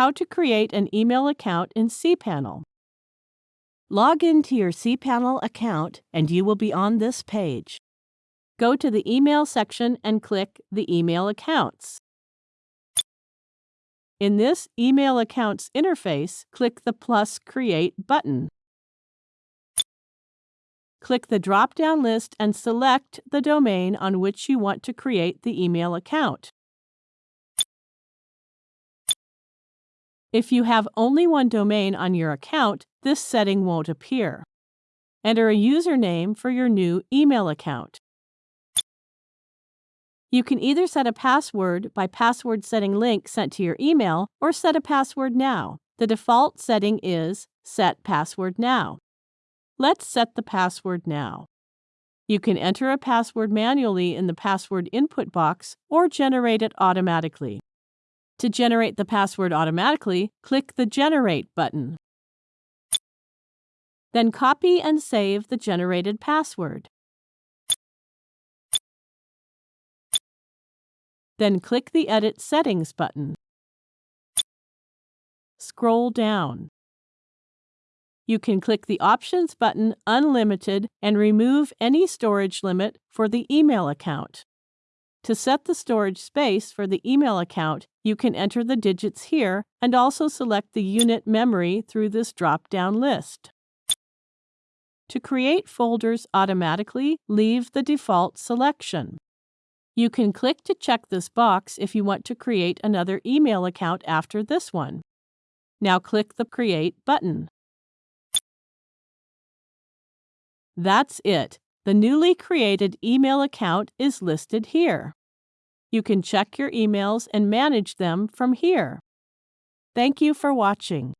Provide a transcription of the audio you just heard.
how to create an email account in cPanel. Log into your cPanel account and you will be on this page. Go to the Email section and click the Email Accounts. In this Email Accounts interface, click the plus Create button. Click the drop-down list and select the domain on which you want to create the email account. If you have only one domain on your account, this setting won't appear. Enter a username for your new email account. You can either set a password by password setting link sent to your email or set a password now. The default setting is Set Password Now. Let's set the password now. You can enter a password manually in the password input box or generate it automatically. To generate the password automatically, click the Generate button. Then copy and save the generated password. Then click the Edit Settings button. Scroll down. You can click the Options button Unlimited and remove any storage limit for the email account. To set the storage space for the email account, you can enter the digits here and also select the unit memory through this drop-down list. To create folders automatically, leave the default selection. You can click to check this box if you want to create another email account after this one. Now click the Create button. That's it. The newly created email account is listed here. You can check your emails and manage them from here. Thank you for watching.